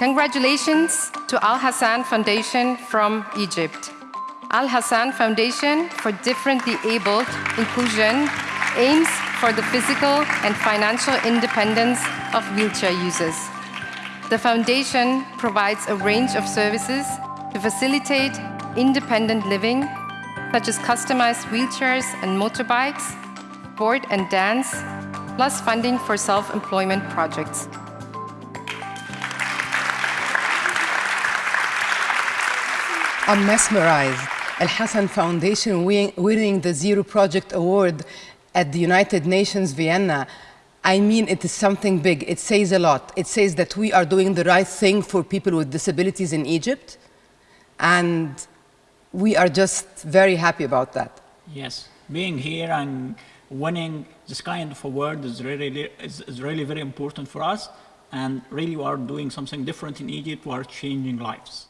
Congratulations to Al Hassan Foundation from Egypt. Al Hassan Foundation for Differently Abled Inclusion aims for the physical and financial independence of wheelchair users. The foundation provides a range of services to facilitate independent living, such as customized wheelchairs and motorbikes, board and dance, plus funding for self-employment projects. I'm mesmerized. Al Hassan Foundation winning the Zero Project Award at the United Nations Vienna. I mean, it is something big. It says a lot. It says that we are doing the right thing for people with disabilities in Egypt. And we are just very happy about that. Yes, being here and winning this kind of award is really, is, is really very important for us. And really, we are doing something different in Egypt. We are changing lives.